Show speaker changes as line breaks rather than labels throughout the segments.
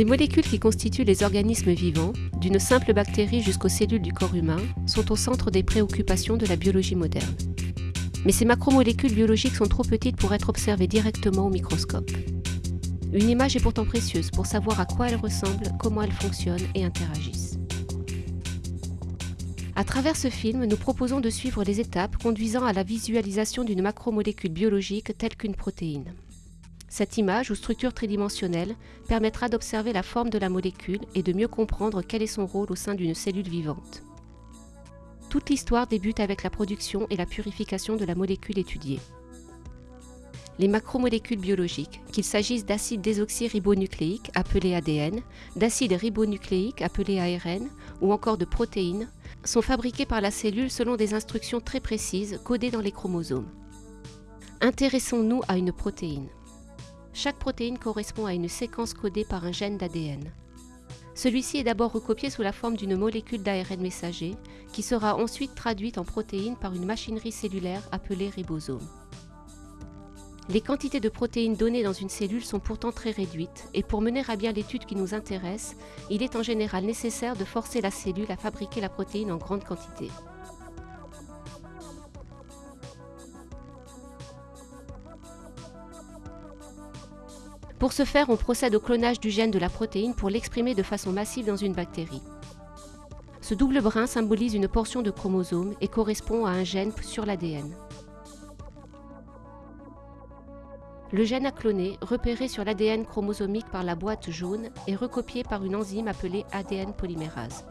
Les molécules qui constituent les organismes vivants, d'une simple bactérie jusqu'aux cellules du corps humain, sont au centre des préoccupations de la biologie moderne. Mais ces macromolécules biologiques sont trop petites pour être observées directement au microscope. Une image est pourtant précieuse pour savoir à quoi elles ressemblent, comment elles fonctionnent et interagissent. À travers ce film, nous proposons de suivre les étapes conduisant à la visualisation d'une macromolécule biologique telle qu'une protéine. Cette image ou structure tridimensionnelle permettra d'observer la forme de la molécule et de mieux comprendre quel est son rôle au sein d'une cellule vivante. Toute l'histoire débute avec la production et la purification de la molécule étudiée. Les macromolécules biologiques, qu'il s'agisse d'acides désoxyribonucléiques appelés ADN, d'acides ribonucléiques appelés ARN ou encore de protéines, sont fabriquées par la cellule selon des instructions très précises codées dans les chromosomes. Intéressons-nous à une protéine. Chaque protéine correspond à une séquence codée par un gène d'ADN. Celui-ci est d'abord recopié sous la forme d'une molécule d'ARN messager, qui sera ensuite traduite en protéines par une machinerie cellulaire appelée ribosome. Les quantités de protéines données dans une cellule sont pourtant très réduites, et pour mener à bien l'étude qui nous intéresse, il est en général nécessaire de forcer la cellule à fabriquer la protéine en grande quantité. Pour ce faire, on procède au clonage du gène de la protéine pour l'exprimer de façon massive dans une bactérie. Ce double brin symbolise une portion de chromosome et correspond à un gène sur l'ADN. Le gène à cloner, repéré sur l'ADN chromosomique par la boîte jaune, est recopié par une enzyme appelée ADN polymérase.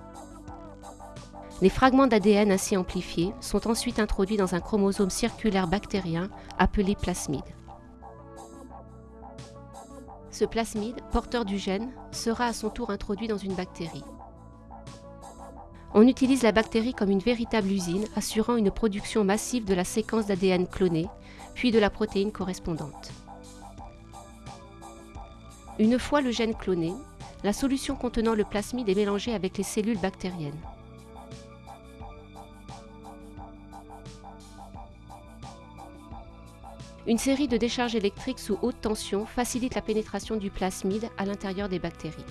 Les fragments d'ADN ainsi amplifiés sont ensuite introduits dans un chromosome circulaire bactérien appelé plasmide. Ce plasmide, porteur du gène, sera à son tour introduit dans une bactérie. On utilise la bactérie comme une véritable usine assurant une production massive de la séquence d'ADN clonée, puis de la protéine correspondante. Une fois le gène cloné, la solution contenant le plasmide est mélangée avec les cellules bactériennes. Une série de décharges électriques sous haute tension facilite la pénétration du plasmide à l'intérieur des bactéries.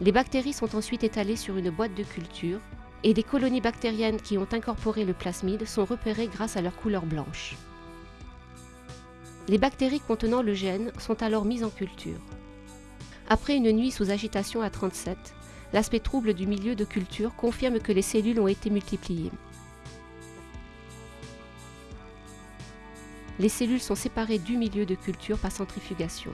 Les bactéries sont ensuite étalées sur une boîte de culture et des colonies bactériennes qui ont incorporé le plasmide sont repérées grâce à leur couleur blanche. Les bactéries contenant le gène sont alors mises en culture. Après une nuit sous agitation à 37, l'aspect trouble du milieu de culture confirme que les cellules ont été multipliées. Les cellules sont séparées du milieu de culture par centrifugation.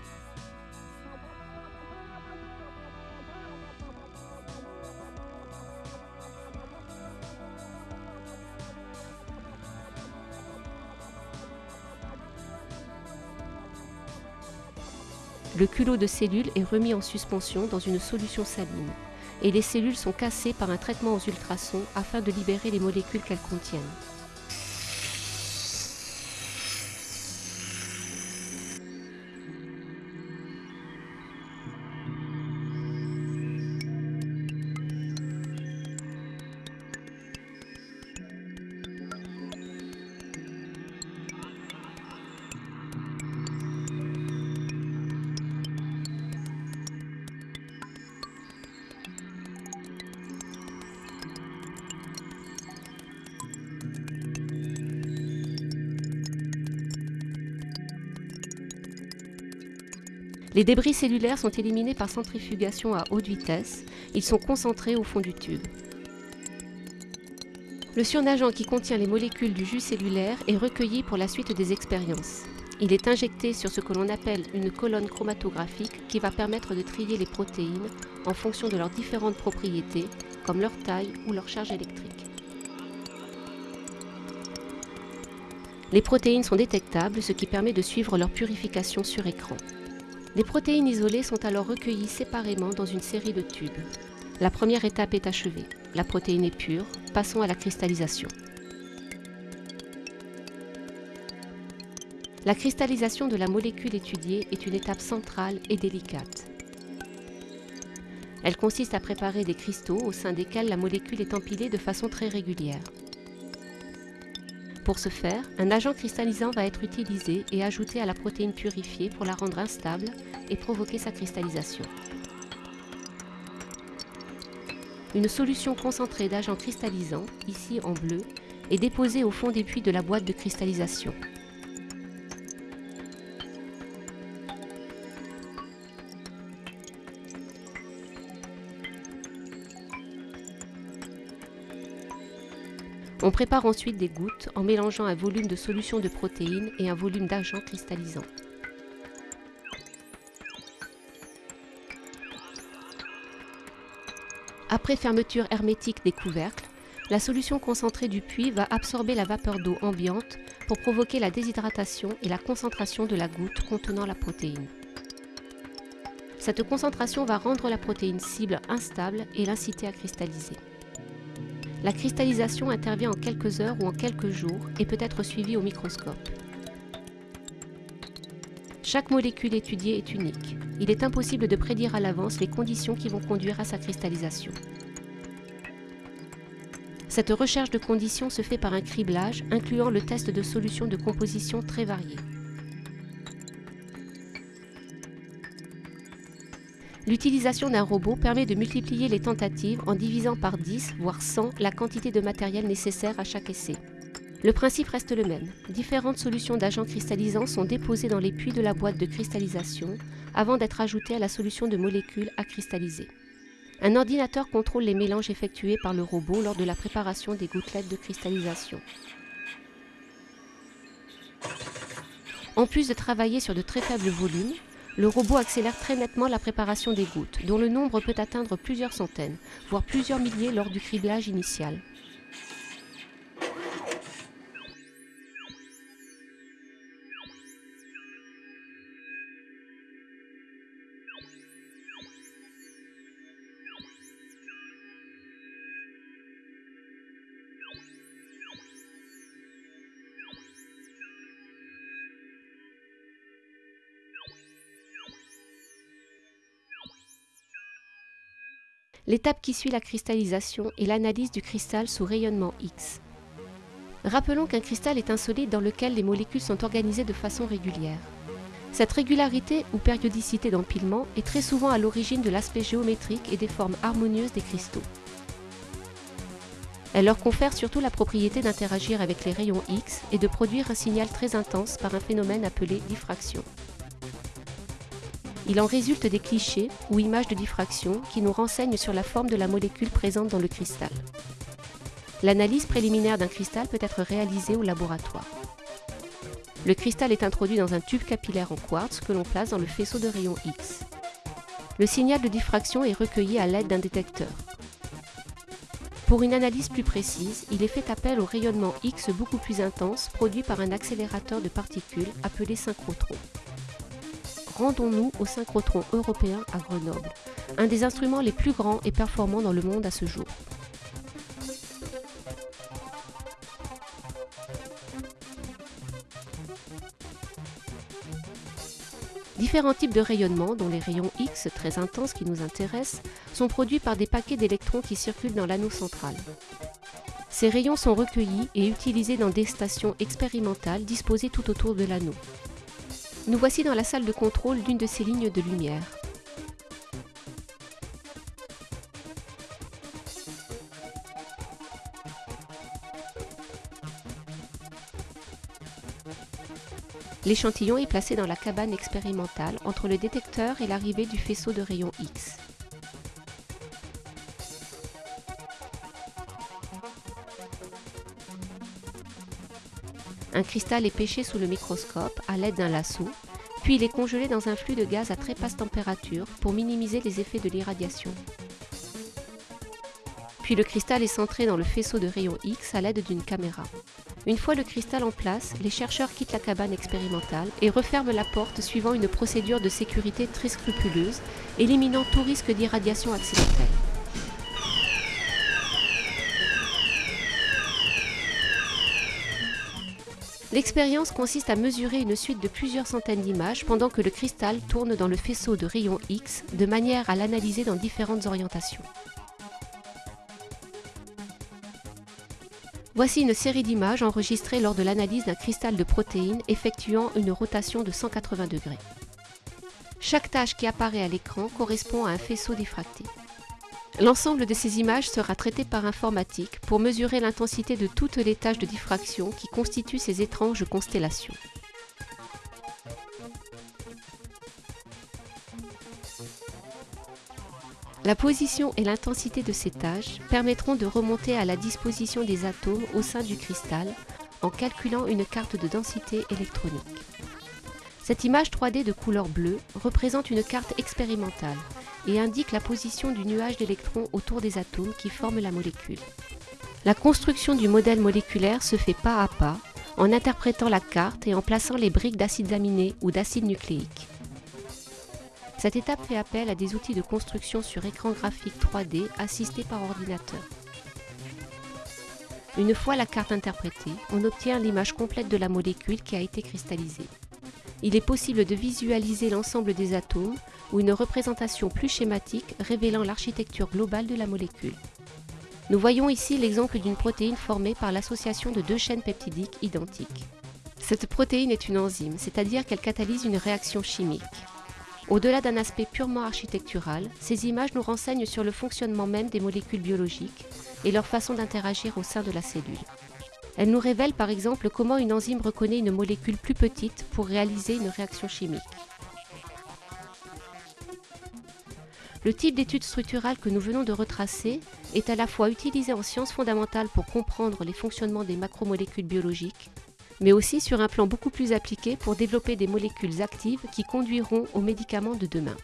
Le culot de cellules est remis en suspension dans une solution saline et les cellules sont cassées par un traitement aux ultrasons afin de libérer les molécules qu'elles contiennent. Les débris cellulaires sont éliminés par centrifugation à haute vitesse. Ils sont concentrés au fond du tube. Le surnageant qui contient les molécules du jus cellulaire est recueilli pour la suite des expériences. Il est injecté sur ce que l'on appelle une colonne chromatographique qui va permettre de trier les protéines en fonction de leurs différentes propriétés, comme leur taille ou leur charge électrique. Les protéines sont détectables, ce qui permet de suivre leur purification sur écran. Les protéines isolées sont alors recueillies séparément dans une série de tubes. La première étape est achevée. La protéine est pure. Passons à la cristallisation. La cristallisation de la molécule étudiée est une étape centrale et délicate. Elle consiste à préparer des cristaux au sein desquels la molécule est empilée de façon très régulière. Pour ce faire, un agent cristallisant va être utilisé et ajouté à la protéine purifiée pour la rendre instable et provoquer sa cristallisation. Une solution concentrée d'agent cristallisant, ici en bleu, est déposée au fond des puits de la boîte de cristallisation. On prépare ensuite des gouttes en mélangeant un volume de solution de protéines et un volume d'agent cristallisant. Après fermeture hermétique des couvercles, la solution concentrée du puits va absorber la vapeur d'eau ambiante pour provoquer la déshydratation et la concentration de la goutte contenant la protéine. Cette concentration va rendre la protéine cible instable et l'inciter à cristalliser. La cristallisation intervient en quelques heures ou en quelques jours et peut être suivie au microscope. Chaque molécule étudiée est unique. Il est impossible de prédire à l'avance les conditions qui vont conduire à sa cristallisation. Cette recherche de conditions se fait par un criblage incluant le test de solutions de composition très variées. L'utilisation d'un robot permet de multiplier les tentatives en divisant par 10, voire 100, la quantité de matériel nécessaire à chaque essai. Le principe reste le même. Différentes solutions d'agents cristallisants sont déposées dans les puits de la boîte de cristallisation avant d'être ajoutées à la solution de molécules à cristalliser. Un ordinateur contrôle les mélanges effectués par le robot lors de la préparation des gouttelettes de cristallisation. En plus de travailler sur de très faibles volumes, le robot accélère très nettement la préparation des gouttes, dont le nombre peut atteindre plusieurs centaines, voire plusieurs milliers lors du criblage initial. L'étape qui suit la cristallisation est l'analyse du cristal sous rayonnement X. Rappelons qu'un cristal est un solide dans lequel les molécules sont organisées de façon régulière. Cette régularité ou périodicité d'empilement est très souvent à l'origine de l'aspect géométrique et des formes harmonieuses des cristaux. Elle leur confère surtout la propriété d'interagir avec les rayons X et de produire un signal très intense par un phénomène appelé diffraction. Il en résulte des clichés ou images de diffraction qui nous renseignent sur la forme de la molécule présente dans le cristal. L'analyse préliminaire d'un cristal peut être réalisée au laboratoire. Le cristal est introduit dans un tube capillaire en quartz que l'on place dans le faisceau de rayons X. Le signal de diffraction est recueilli à l'aide d'un détecteur. Pour une analyse plus précise, il est fait appel au rayonnement X beaucoup plus intense produit par un accélérateur de particules appelé synchrotron rendons-nous au synchrotron européen à Grenoble, un des instruments les plus grands et performants dans le monde à ce jour. Différents types de rayonnements, dont les rayons X très intenses qui nous intéressent, sont produits par des paquets d'électrons qui circulent dans l'anneau central. Ces rayons sont recueillis et utilisés dans des stations expérimentales disposées tout autour de l'anneau. Nous voici dans la salle de contrôle d'une de ces lignes de lumière. L'échantillon est placé dans la cabane expérimentale entre le détecteur et l'arrivée du faisceau de rayons X. Un cristal est pêché sous le microscope à l'aide d'un lasso, puis il est congelé dans un flux de gaz à très basse température pour minimiser les effets de l'irradiation. Puis le cristal est centré dans le faisceau de rayons X à l'aide d'une caméra. Une fois le cristal en place, les chercheurs quittent la cabane expérimentale et referment la porte suivant une procédure de sécurité très scrupuleuse, éliminant tout risque d'irradiation accidentelle. L'expérience consiste à mesurer une suite de plusieurs centaines d'images pendant que le cristal tourne dans le faisceau de rayons X de manière à l'analyser dans différentes orientations. Voici une série d'images enregistrées lors de l'analyse d'un cristal de protéines effectuant une rotation de 180 degrés. Chaque tâche qui apparaît à l'écran correspond à un faisceau diffracté. L'ensemble de ces images sera traité par informatique pour mesurer l'intensité de toutes les tâches de diffraction qui constituent ces étranges constellations. La position et l'intensité de ces tâches permettront de remonter à la disposition des atomes au sein du cristal en calculant une carte de densité électronique. Cette image 3D de couleur bleue représente une carte expérimentale et indique la position du nuage d'électrons autour des atomes qui forment la molécule. La construction du modèle moléculaire se fait pas à pas en interprétant la carte et en plaçant les briques d'acides aminés ou d'acides nucléiques. Cette étape fait appel à des outils de construction sur écran graphique 3D assistés par ordinateur. Une fois la carte interprétée, on obtient l'image complète de la molécule qui a été cristallisée. Il est possible de visualiser l'ensemble des atomes ou une représentation plus schématique révélant l'architecture globale de la molécule. Nous voyons ici l'exemple d'une protéine formée par l'association de deux chaînes peptidiques identiques. Cette protéine est une enzyme, c'est-à-dire qu'elle catalyse une réaction chimique. Au-delà d'un aspect purement architectural, ces images nous renseignent sur le fonctionnement même des molécules biologiques et leur façon d'interagir au sein de la cellule. Elles nous révèlent par exemple comment une enzyme reconnaît une molécule plus petite pour réaliser une réaction chimique. Le type d'étude structurale que nous venons de retracer est à la fois utilisé en sciences fondamentales pour comprendre les fonctionnements des macromolécules biologiques mais aussi sur un plan beaucoup plus appliqué pour développer des molécules actives qui conduiront aux médicaments de demain.